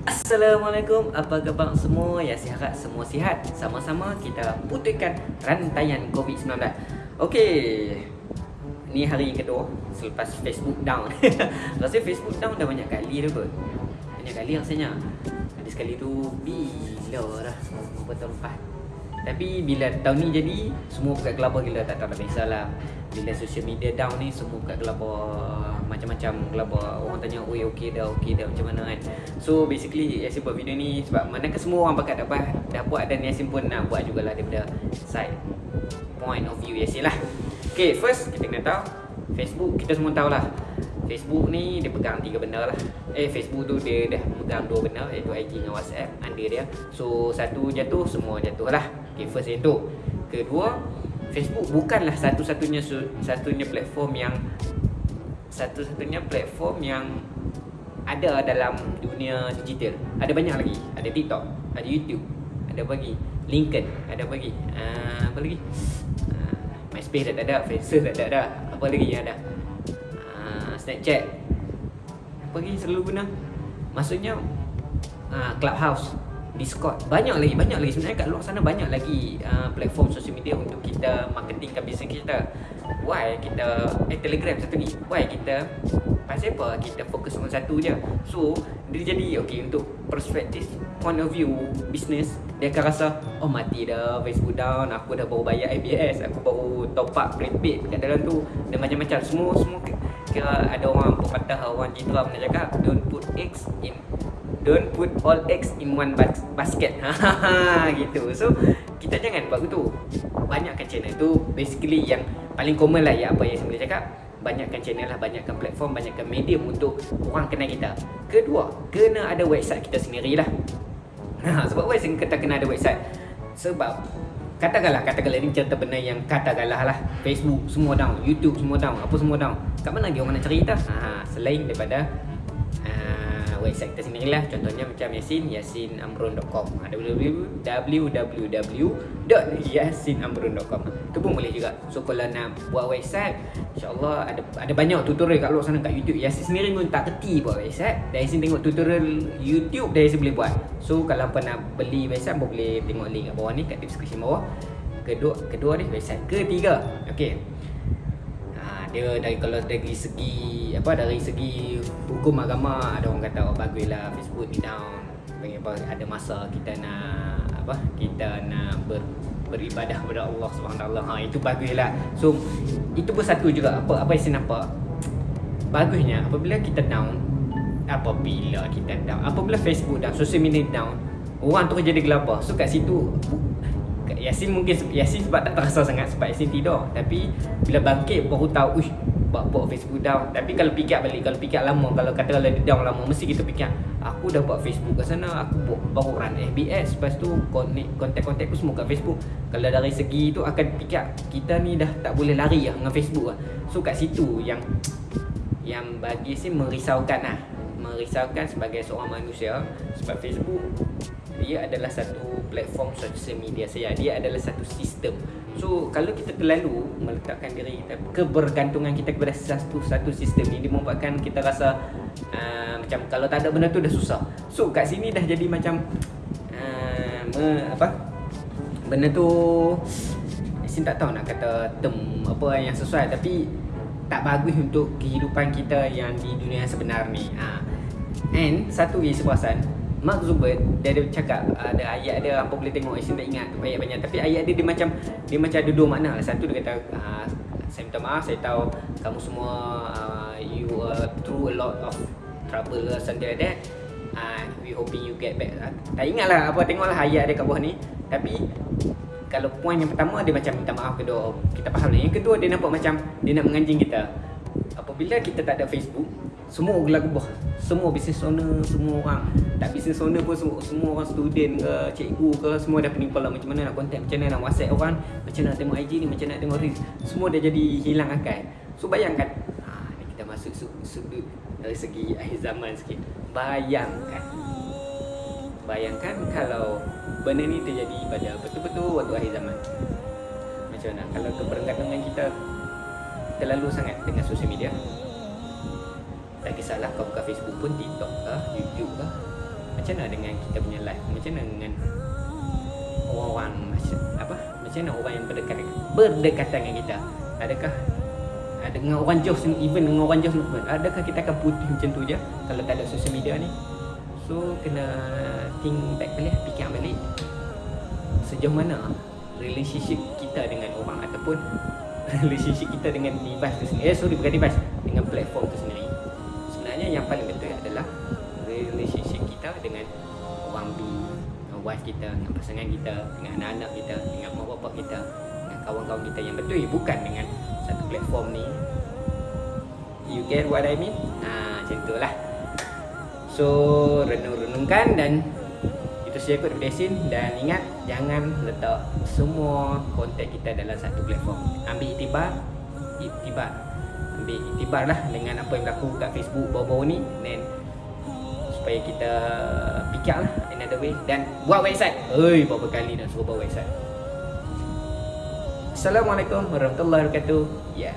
Assalamualaikum, apa khabar semua? Ya, harap semua sihat. Sama-sama kita putihkan rantaian COVID-19. Okey. Ni hari kedua selepas Facebook down. Rasa Facebook down dah banyak kali dah kot. Banyak kali rasanya. Ada sekali tu bila dah beberapa tahun lepas. Tapi bila tahun ni jadi Semua buka gelabah gila tak tahu dah biasalah Bila social media down ni Semua buka gelabah Macam-macam gelabah Orang tanya Oi okey dah okey dah macam mana kan. So basically Yasin buat video ni Sebab manakah semua orang bakat dapat Dah buat dan Yasin pun nak buat jugalah Daripada side point of view Yasin lah. Okay first kita kena tahu Facebook. Kita semua tahu lah Facebook ni dia pegang tiga benda lah. Eh Facebook tu dia dah pegang dua benda Iaitu IG dengan WhatsApp Under dia. So satu jatuh semua jatuh lah. Okay first itu Kedua Facebook bukanlah satu-satunya Satunya platform yang Satu-satunya platform yang Ada dalam dunia digital. Ada banyak lagi. Ada TikTok Ada YouTube Ada bagi LinkedIn Ada bagi uh, Apa lagi? Uh, MySpace dah ada Facebook dah ada Apa lagi yang ada? Snapchat. Apa lagi selalu guna? Maksudnya uh, Clubhouse Discord. Banyak lagi Banyak lagi. Sebenarnya kat luar sana Banyak lagi uh, Platform social media Untuk kita Marketingkan bisnes kita. Why kita Eh Telegram satu lagi. Why kita Pasal apa Kita fokus on satu je. So Dia jadi Okay untuk Perspektif Point of view Business Dia akan rasa Oh mati dah Facebook down Aku dah baru bayar ABS Aku baru top up prepaid Kat dalam tu. Dan macam-macam. Semua Semua kira ada orang pepatah orang citra pernah cakap don't put eggs in don't put all eggs in one bas basket. Gitu. So kita jangan buat begitu banyakkan channel tu basically yang paling common lah ya apa yang saya boleh cakap banyakkan channel lah banyakkan platform banyakkan medium untuk orang kenal kita. Kedua kena ada website kita sendirilah. Ha, sebab apa saya kata kena ada website. Sebab Katakanlah, katakanlah ini cerita benar yang katakanlah lah. Facebook semua down, YouTube semua down, apa semua down. Kat mana lagi orang nak cerita? Ha, selain daripada website kita sendiri lah. Contohnya macam Yasin, yasinamrun.com www.yasinamrun.com Itu pun boleh juga. So kalau nak buat website InsyaAllah ada ada banyak tutorial kat luar sana kat YouTube. Yasin sendiri pun tak kerti buat website. Dan Yasin tengok tutorial YouTube Dan Yasin boleh buat. So kalau apa nak beli website pun boleh tengok link kat bawah ni Kat description bawah. Kedua, kedua ni website Ketiga. Okay dia dari kalau dari segi apa dari segi hukum agama ada orang kata oh baguslah Facebook ni down. Bagi apa ada masa kita nak apa kita nak ber, beribadah kepada Allah taala. Ha itu baguslah so itu pun satu juga. Apa apa yang saya nampak? Bagusnya apabila kita down apabila kita down apabila Facebook down social media down orang terus jadi gelabah so kat situ Yasin mungkin Yasin sebab tak terasa sangat sebab Yasin tidur. Tapi bila bangkit baru tahu uish buat Facebook down. Tapi kalau fikir balik kalau fikir lama kalau kata kalau dia down lama mesti kita fikir aku dah buat Facebook kat sana aku buat, baru run FBS lepas tu kontak-kontak aku semua kat Facebook. Kalau dari segi tu akan fikir kita ni dah tak boleh lari lah dengan Facebook lah. So kat situ yang yang bagi sih merisaukan lah. Merisaukan sebagai seorang manusia sebab Facebook dia adalah satu platform social media saya dia adalah satu sistem so kalau kita terlalu meletakkan diri kita kebergantungan kita kepada satu satu sistem ini dia membuatkan kita rasa uh, macam kalau tak ada benda tu dah susah so kat sini dah jadi macam uh, me, apa benda tu Sin tak tahu nak kata term apa yang sesuai tapi tak bagus untuk kehidupan kita yang di dunia sebenar ni. Ha. And satu lagi seperasan Mark Zuckerberg dia ada cakap ada ayat dia apa boleh tengok saya tak ingat banyak banyak tapi ayat dia dia macam dia macam ada dua makna lah. Satu dia kata uh, saya minta maaf saya tahu kamu semua uh, you are through a lot of trouble or something like that. Uh, we hoping you get back. Uh, tak ingat lah apa tengoklah ayat dia kat bawah ni. Tapi kalau poin yang pertama dia macam minta maaf kedua kita faham lah. Yang kedua dia nampak macam dia nak menganjing kita apabila kita tak ada Facebook semua gelap gubah semua business owner semua orang. Tak business owner pun semua, semua orang student ke cikgu ke semua dah penimpal lah macam mana nak contact macam mana nak whatsapp orang macam mana nak tengok IG ni macam mana nak tengok reels. Semua dah jadi hilang akal. So bayangkan. Ha, kita masuk sudut dari segi akhir zaman sikit. Bayangkan. Bayangkan kalau benda ni terjadi pada betul-betul waktu akhir zaman. Macam mana? Kalau kebergantungan kita terlalu sangat dengan sosial media. Tak kisahlah kau buka Facebook pun TikTok ke YouTube ke macam mana dengan kita punya life macam mana dengan orang-orang macam apa? Macam mana orang yang berdekatan berdekatan dengan kita? Adakah ada dengan orang jauh sen- even dengan orang jauh pun adakah kita akan putih macam tu je kalau tak ada social media ni? So kena think back balik fikir balik. Sejauh mana relationship kita dengan orang ataupun relationship kita dengan device tu sendiri. Eh sorry bukan device. Dengan platform tu sendiri. Sebenarnya yang paling betul adalah relationship kita dengan orang B dengan wife kita dengan pasangan kita dengan anak-anak kita dengan mak bapak kita dengan kawan-kawan kita. Yang betul bukan dengan satu platform ni. You get what I mean? Ha, macam tu lah. So renung-renungkan dan saya kot daripada dan ingat jangan letak semua konten kita dalam satu platform. Ambil itibar itibar. Ambil itibar lah dengan apa yang berlaku kat Facebook baru-baru ni. Then supaya kita fikir lah another way. Dan buat website. Oi, berapa kali nak suruh buat website? Assalamualaikum warahmatullahi wabarakatuh. Ya. yeah.